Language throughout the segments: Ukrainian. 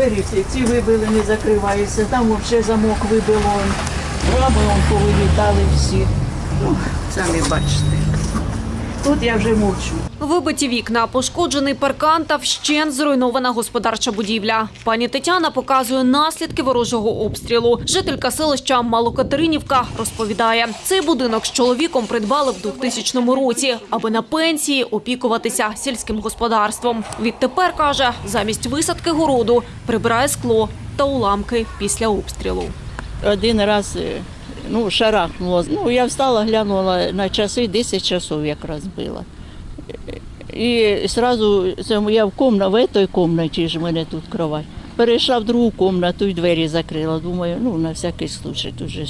двері ці вибили, не закриваються, там взагалі замок вибило. Рами повилітали всі. Ну, самі бачите. Тут я вже мовчу. Вибиті вікна, пошкоджений паркан та вщент зруйнована господарча будівля. Пані Тетяна показує наслідки ворожого обстрілу. Жителька селища Малокатеринівка розповідає, цей будинок з чоловіком придбали в 2000 році, аби на пенсії опікуватися сільським господарством. Відтепер каже, замість висадки городу прибирає скло та уламки після обстрілу. Один раз е, ну, шарахнуло. Ну, я встала, глянула на часи, 10 часов якраз було. І одразу я в комна, в цій кімнаті ж в мене тут кровать. Перейшла в другу кімнату і двері закрила. Думаю, ну на всякий случай тут же.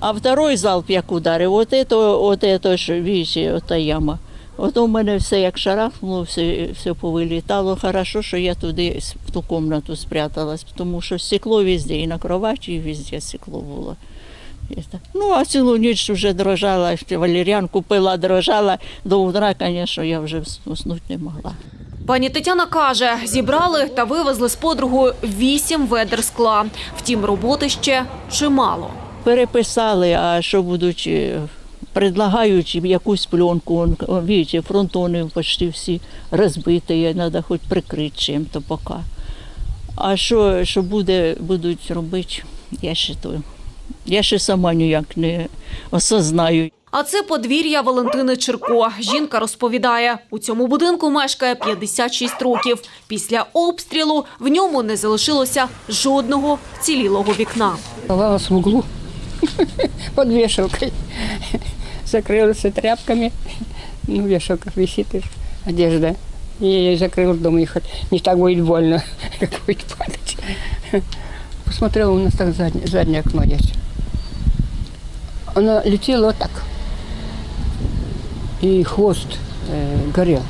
А второй залп як ударив, от это, от это ж, видите, ота яма. От у мене все як шарахнуло, все, все повилітало. Хорошо, що я туди в ту кімнату спряталась, тому що стекло везде, і на кроваті, і везде стекло було. Ну, а цілу ніч вже дрожала, ще валеріанку пила, дрожала. До утра, звісно, я вже уснути не могла. Пані Тетяна каже, зібрали та вивезли з подругою вісім ведер скла. Втім, роботи ще чимало. Переписали, а що будуть, е, предлагають якусь пленку, он, фронтони почти всі розбиті, треба хоч прикрити чим-то поки. А що, що буде, будуть робити, я ще. Я ще сама ніяк не осознаю. А це подвір'я Валентини Черко. Жінка розповідає, у цьому будинку мешкає 56 років. Після обстрілу в ньому не залишилося жодного вцілілого вікна. Оказалась в углу под вешалкой. Закрылась тряпками. Ну, вешалка висит одежда. И я ее закрыл дома, и не так будет больно, как будет падать. Посмотрела, у нас так заднее, заднее окно есть. Она летела вот так. И хвост э, горел.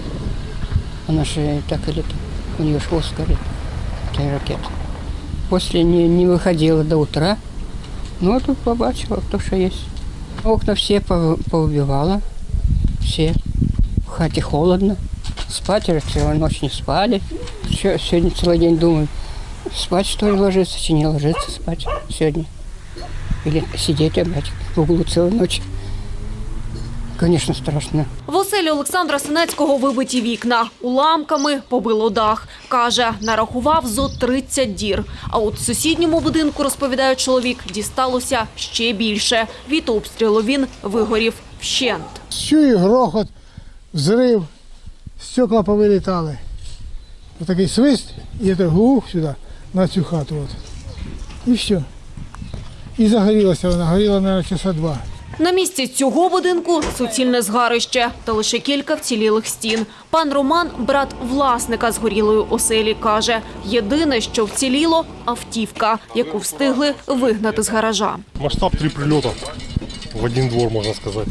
Она же так и летит. У нее хвост горит, этой ракеты. После не, не выходила до утра. Ну, а тут побачила, то, что есть. Окна все по- поубивала. Все. В хате холодно. Спать целую ночь не спали. Всё- Сегодня целый день думаю, спать что ли ложиться, чи не ложиться спать сегодня. Или сидеть опять в углу целую ночь. Конечно, страшно. В оселі Олександра Синецького вибиті вікна. Уламками побило дах. Каже, нарахував зо 30 дір. А от в сусідньому будинку, розповідає чоловік, дісталося ще більше. Від обстрілу він вигорів вщент. Чую грохот, взрив, стекла повилітали. Отакий свист, і я так гух сюди, на цю хату. От. І все. І загорілася вона, горіла, мабуть, часа два. На місці цього будинку суцільне згарище та лише кілька вцілілих стін. Пан Роман, брат власника згорілої оселі, каже, єдине, що вціліло – автівка, яку встигли вигнати з гаража. Масштаб три прилета в один двор, можно сказать.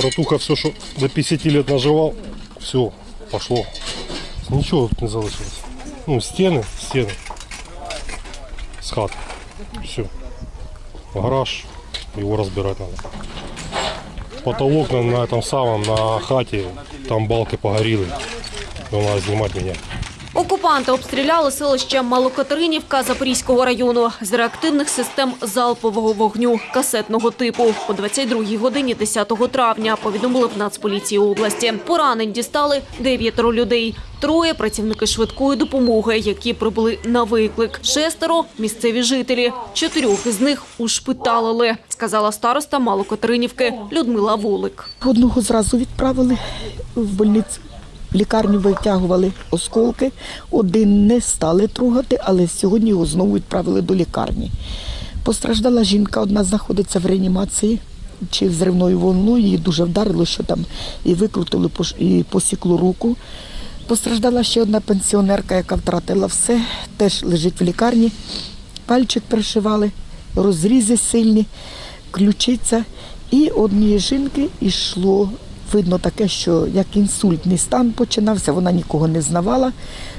Братуха все, что до 50 лет наживал, все, пошло. Ничего тут не залишилось. Ну, стены, стены. С хат. Все. Гараж, его разбирать надо. Потолок на, на этом самом, на хате, там балки погорели. Надо снимать меня. Окупанти обстріляли селище Малокатеринівка Запорізького району з реактивних систем залпового вогню касетного типу. О 22-й годині 10 травня повідомили в Нацполіції області. Поранень дістали дев'ятеро людей. Троє працівники швидкої допомоги, які прибули на виклик. Шестеро місцеві жителі. Чотирьох із них ушпиталили, сказала староста Малокатеринівки Людмила Волик. Одного зразу відправили в больницю. В лікарню витягували осколки. Один не стали трогати, але сьогодні його знову відправили до лікарні. Постраждала жінка, одна знаходиться в реанімації чи взривною волною. Її дуже вдарило, що там і викрутили і посікло руку. Постраждала ще одна пенсіонерка, яка втратила все, теж лежить в лікарні. Пальчик пришивали, розрізи сильні, ключиця. І однієї жінки йшло, видно таке, що як інсультний стан починався, вона нікого не знавала.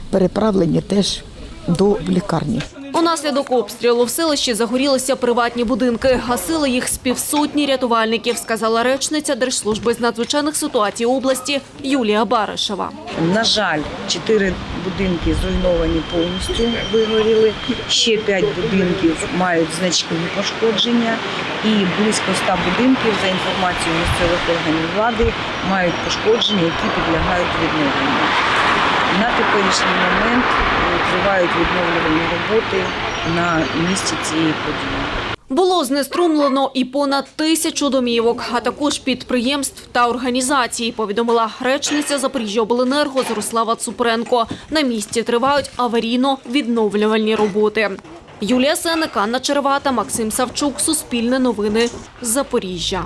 Переправлені теж до лікарні. Унаслідок обстрілу в селищі загорілися приватні будинки. Гасили їх з півсотні рятувальників, сказала речниця Держслужби з надзвичайних ситуацій області Юлія Баришева. На жаль, чотири будинки зруйновані повністю, вигоріли. Ще п'ять будинків мають значні пошкодження, і близько ста будинків, за інформацією місцевих органів влади, мають пошкодження, які підлягають відновленню. Теперішній момент тривають відновлювальні роботи на місці цієї події. Було знеструмлено і понад тисячу домівок, а також підприємств та організацій, повідомила речниця Запоріжжяобленерго Зарослава Цупренко. На місці тривають аварійно-відновлювальні роботи. Юлія Сенек, Анна Червата, Максим Савчук, Суспільне новини, Запоріжжя.